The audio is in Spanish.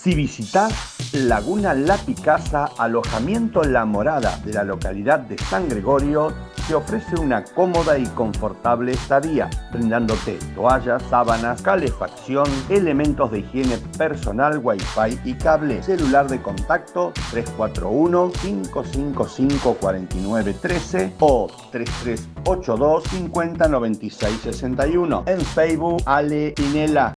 Si visitas Laguna La Picasa, alojamiento La Morada de la localidad de San Gregorio, te ofrece una cómoda y confortable estadía, brindándote toallas, sábanas, calefacción, elementos de higiene personal, wifi y cable, celular de contacto 341-555-4913 o 3382 509661. En Facebook, Ale Pinela.